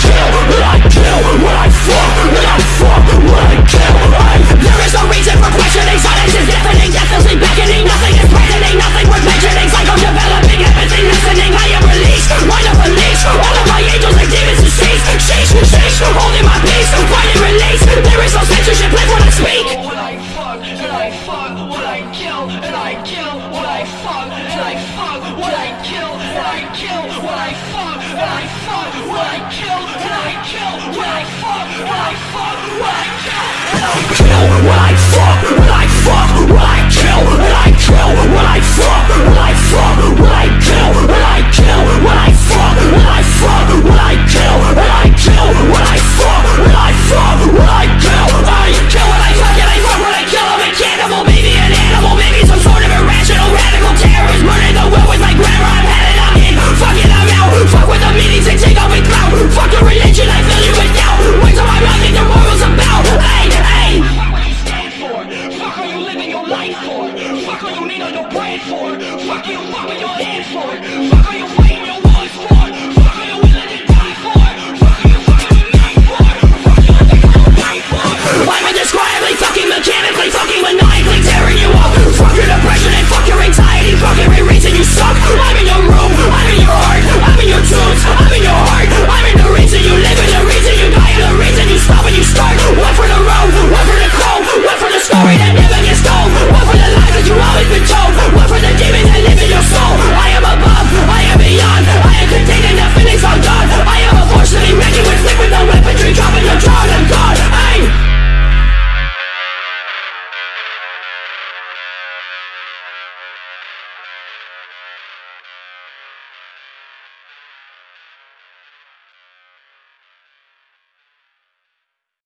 kill, I kill When I fuck, when I fuck, I kill I... There is no reason for questioning Silence is deafening, deathlessly beckoning Nothing is threatening, nothing worth mentioning Psycho developing, empathy listening I am released, mind of unleashed All of my angels and demons to cease Sheesh, sheesh, holding my peace Find release, there is no censorship Live when I speak I fuck, I fuck, I kill, I kill I fuck, I fuck, I kill. Why I kill, Why I fuck, what I fuck, what I kill, Why I kill, Why I fuck, what I fuck, what I kill, I kill.